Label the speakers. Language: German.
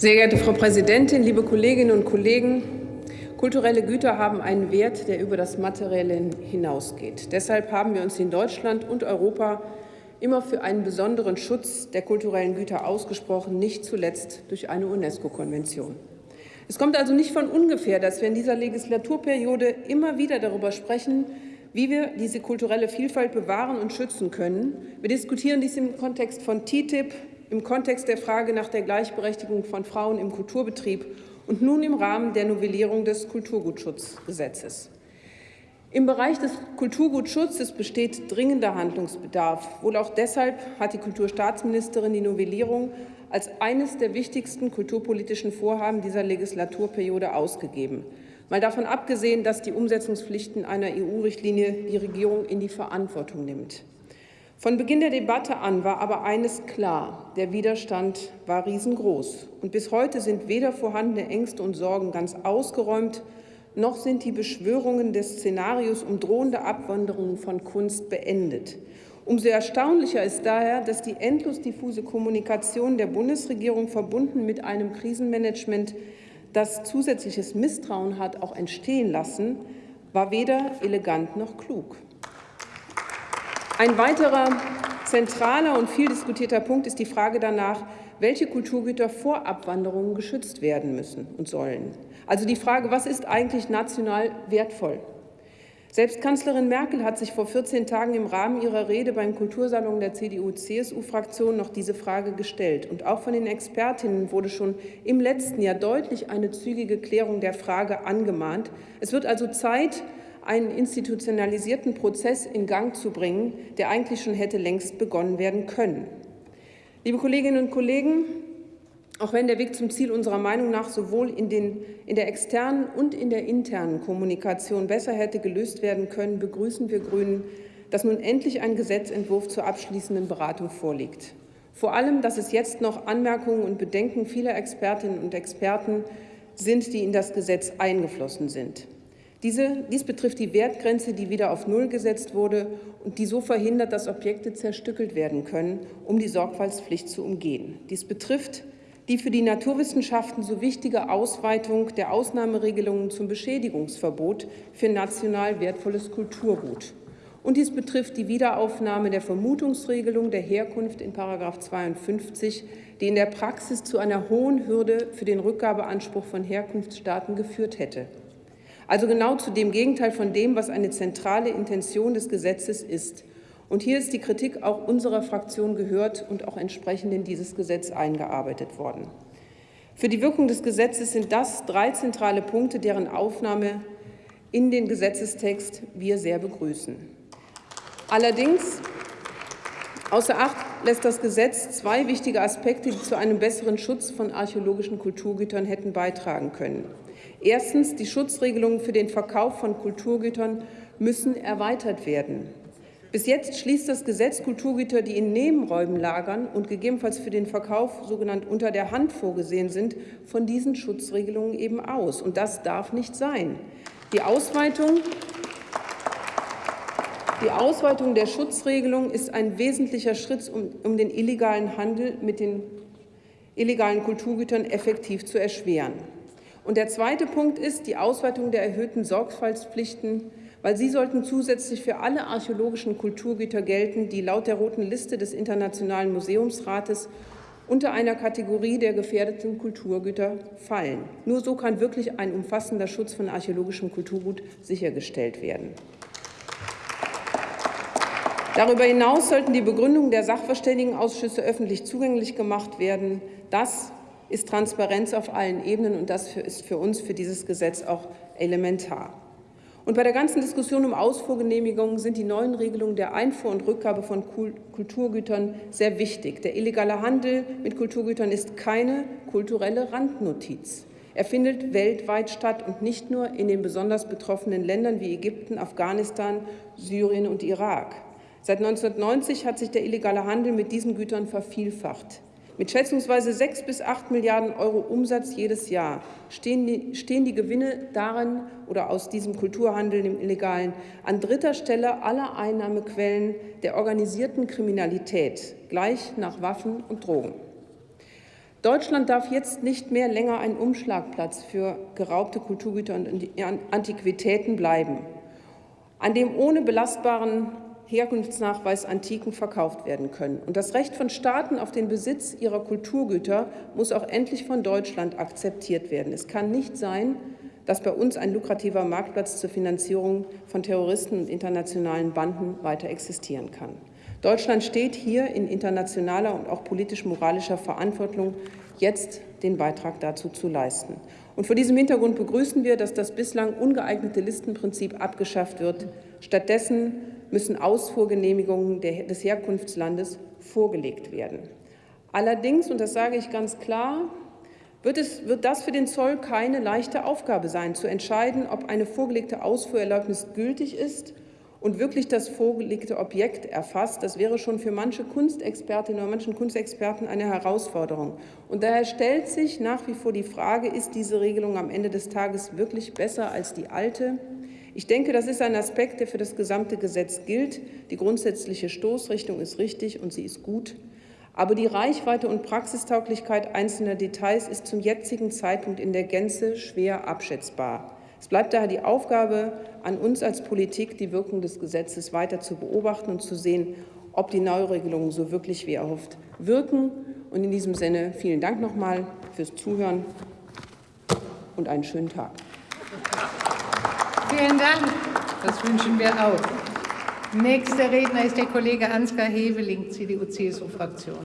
Speaker 1: Sehr geehrte Frau Präsidentin, liebe Kolleginnen und Kollegen! Kulturelle Güter haben einen Wert, der über das Materielle hinausgeht. Deshalb haben wir uns in Deutschland und Europa immer für einen besonderen Schutz der kulturellen Güter ausgesprochen, nicht zuletzt durch eine UNESCO-Konvention. Es kommt also nicht von ungefähr, dass wir in dieser Legislaturperiode immer wieder darüber sprechen, wie wir diese kulturelle Vielfalt bewahren und schützen können. Wir diskutieren dies im Kontext von TTIP, im Kontext der Frage nach der Gleichberechtigung von Frauen im Kulturbetrieb und nun im Rahmen der Novellierung des Kulturgutschutzgesetzes. Im Bereich des Kulturgutschutzes besteht dringender Handlungsbedarf. Wohl auch deshalb hat die Kulturstaatsministerin die Novellierung als eines der wichtigsten kulturpolitischen Vorhaben dieser Legislaturperiode ausgegeben. Mal davon abgesehen, dass die Umsetzungspflichten einer EU-Richtlinie die Regierung in die Verantwortung nimmt. Von Beginn der Debatte an war aber eines klar. Der Widerstand war riesengroß. Und bis heute sind weder vorhandene Ängste und Sorgen ganz ausgeräumt, noch sind die Beschwörungen des Szenarios um drohende Abwanderungen von Kunst beendet. Umso erstaunlicher ist daher, dass die endlos diffuse Kommunikation der Bundesregierung verbunden mit einem Krisenmanagement, das zusätzliches Misstrauen hat auch entstehen lassen, war weder elegant noch klug. Ein weiterer zentraler und viel diskutierter Punkt ist die Frage danach, welche Kulturgüter vor Abwanderungen geschützt werden müssen und sollen. Also die Frage, was ist eigentlich national wertvoll? Selbst Kanzlerin Merkel hat sich vor 14 Tagen im Rahmen ihrer Rede beim Kultursalon der CDU-CSU-Fraktion noch diese Frage gestellt. Und auch von den Expertinnen wurde schon im letzten Jahr deutlich eine zügige Klärung der Frage angemahnt. Es wird also Zeit, einen institutionalisierten Prozess in Gang zu bringen, der eigentlich schon hätte längst begonnen werden können. Liebe Kolleginnen und Kollegen, auch wenn der Weg zum Ziel unserer Meinung nach sowohl in, den, in der externen und in der internen Kommunikation besser hätte gelöst werden können, begrüßen wir Grünen, dass nun endlich ein Gesetzentwurf zur abschließenden Beratung vorliegt. Vor allem, dass es jetzt noch Anmerkungen und Bedenken vieler Expertinnen und Experten sind, die in das Gesetz eingeflossen sind. Diese, dies betrifft die Wertgrenze, die wieder auf Null gesetzt wurde und die so verhindert, dass Objekte zerstückelt werden können, um die Sorgfaltspflicht zu umgehen. Dies betrifft die für die Naturwissenschaften so wichtige Ausweitung der Ausnahmeregelungen zum Beschädigungsverbot für national wertvolles Kulturgut. Und dies betrifft die Wiederaufnahme der Vermutungsregelung der Herkunft in § 52, die in der Praxis zu einer hohen Hürde für den Rückgabeanspruch von Herkunftsstaaten geführt hätte. Also genau zu dem Gegenteil von dem, was eine zentrale Intention des Gesetzes ist. Und hier ist die Kritik auch unserer Fraktion gehört und auch entsprechend in dieses Gesetz eingearbeitet worden. Für die Wirkung des Gesetzes sind das drei zentrale Punkte, deren Aufnahme in den Gesetzestext wir sehr begrüßen. Allerdings Außer Acht lässt das Gesetz zwei wichtige Aspekte, die zu einem besseren Schutz von archäologischen Kulturgütern hätten beitragen können. Erstens, die Schutzregelungen für den Verkauf von Kulturgütern müssen erweitert werden. Bis jetzt schließt das Gesetz Kulturgüter, die in Nebenräumen lagern und gegebenenfalls für den Verkauf sogenannt unter der Hand vorgesehen sind, von diesen Schutzregelungen eben aus. Und das darf nicht sein. Die Ausweitung die Ausweitung der Schutzregelung ist ein wesentlicher Schritt, um, um, den illegalen Handel mit den illegalen Kulturgütern effektiv zu erschweren. Und der zweite Punkt ist die Ausweitung der erhöhten Sorgfaltspflichten, weil sie sollten zusätzlich für alle archäologischen Kulturgüter gelten, die laut der roten Liste des Internationalen Museumsrates unter einer Kategorie der gefährdeten Kulturgüter fallen. Nur so kann wirklich ein umfassender Schutz von archäologischem Kulturgut sichergestellt werden. Darüber hinaus sollten die Begründungen der Sachverständigenausschüsse öffentlich zugänglich gemacht werden. Das ist Transparenz auf allen Ebenen, und das ist für uns für dieses Gesetz auch elementar. Und bei der ganzen Diskussion um Ausfuhrgenehmigungen sind die neuen Regelungen der Einfuhr und Rückgabe von Kulturgütern sehr wichtig. Der illegale Handel mit Kulturgütern ist keine kulturelle Randnotiz. Er findet weltweit statt und nicht nur in den besonders betroffenen Ländern wie Ägypten, Afghanistan, Syrien und Irak. Seit 1990 hat sich der illegale Handel mit diesen Gütern vervielfacht. Mit schätzungsweise 6 bis 8 Milliarden Euro Umsatz jedes Jahr stehen die, stehen die Gewinne darin oder aus diesem Kulturhandel im Illegalen an dritter Stelle aller Einnahmequellen der organisierten Kriminalität, gleich nach Waffen und Drogen. Deutschland darf jetzt nicht mehr länger ein Umschlagplatz für geraubte Kulturgüter und Antiquitäten bleiben, an dem ohne belastbaren Herkunftsnachweis Antiken verkauft werden können. Und das Recht von Staaten auf den Besitz ihrer Kulturgüter muss auch endlich von Deutschland akzeptiert werden. Es kann nicht sein, dass bei uns ein lukrativer Marktplatz zur Finanzierung von Terroristen und internationalen Banden weiter existieren kann. Deutschland steht hier in internationaler und auch politisch-moralischer Verantwortung, jetzt den Beitrag dazu zu leisten. Und vor diesem Hintergrund begrüßen wir, dass das bislang ungeeignete Listenprinzip abgeschafft wird. Stattdessen müssen Ausfuhrgenehmigungen des Herkunftslandes vorgelegt werden. Allerdings, und das sage ich ganz klar, wird, es, wird das für den Zoll keine leichte Aufgabe sein, zu entscheiden, ob eine vorgelegte Ausfuhrerlaubnis gültig ist und wirklich das vorgelegte Objekt erfasst, das wäre schon für manche Kunstexpertinnen oder manchen Kunstexperten eine Herausforderung. Und daher stellt sich nach wie vor die Frage, ist diese Regelung am Ende des Tages wirklich besser als die alte? Ich denke, das ist ein Aspekt, der für das gesamte Gesetz gilt. Die grundsätzliche Stoßrichtung ist richtig und sie ist gut. Aber die Reichweite und Praxistauglichkeit einzelner Details ist zum jetzigen Zeitpunkt in der Gänze schwer abschätzbar. Es bleibt daher die Aufgabe an uns als Politik, die Wirkung des Gesetzes weiter zu beobachten und zu sehen, ob die Neuregelungen so wirklich wie erhofft wirken. Und in diesem Sinne vielen Dank nochmal fürs Zuhören und einen schönen Tag.
Speaker 2: Vielen Dank. Das wünschen wir auch. Nächster Redner ist der Kollege Ansgar Heveling, CDU-CSU-Fraktion.